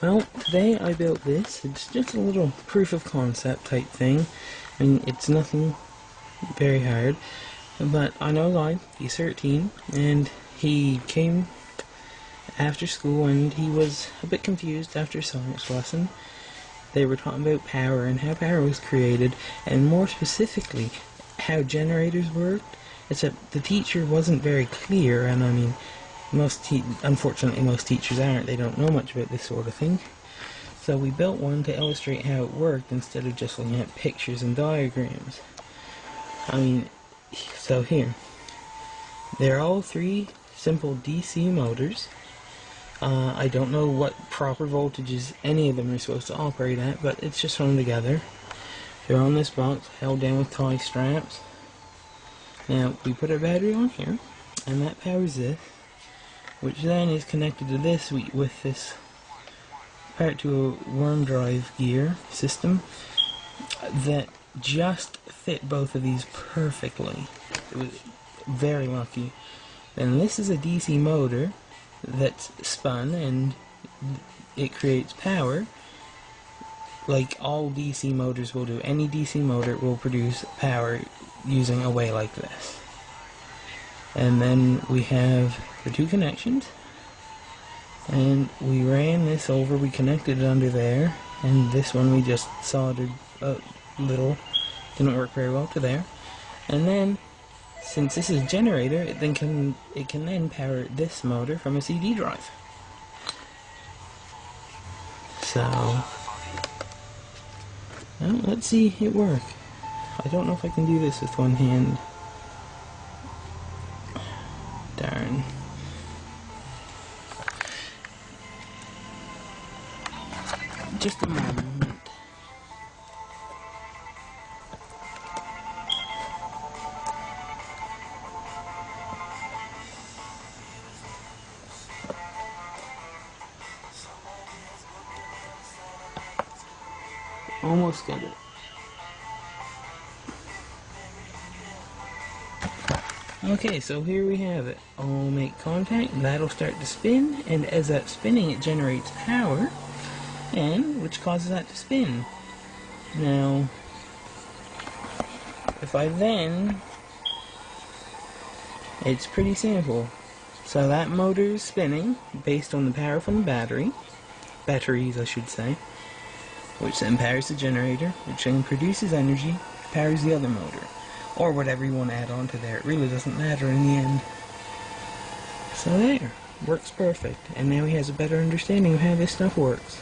Well, today I built this. It's just a little proof of concept type thing. I mean, it's nothing very hard. But I know a guy, he's 13, and he came after school and he was a bit confused after science lesson. They were talking about power and how power was created, and more specifically, how generators worked. Except the teacher wasn't very clear, and I mean, most te unfortunately most teachers aren't. They don't know much about this sort of thing. So we built one to illustrate how it worked instead of just looking at pictures and diagrams. I mean, so here. They're all three simple DC motors. Uh, I don't know what proper voltages any of them are supposed to operate at, but it's just thrown together. They're on this box, held down with tie straps. Now, we put a battery on here, and that powers this, which then is connected to this with this part to a worm drive gear system that just fit both of these perfectly. It was very lucky. And this is a DC motor that's spun and it creates power like all DC motors will do. Any DC motor will produce power using a way like this. And then we have the two connections and we ran this over, we connected it under there and this one we just soldered a little, didn't work very well to there. And then since this is a generator, it then can it can then power this motor from a CD drive. So, well, let's see it work. I don't know if I can do this with one hand. Just a moment. Almost got it. Okay, so here we have it. I'll make contact, that'll start to spin, and as that's spinning it generates power, and which causes that to spin. Now, if I then, it's pretty simple. So that motor is spinning based on the power from the battery, batteries I should say which then powers the generator, which then produces energy, powers the other motor. Or whatever you want to add on to there. It really doesn't matter in the end. So there. Works perfect. And now he has a better understanding of how this stuff works.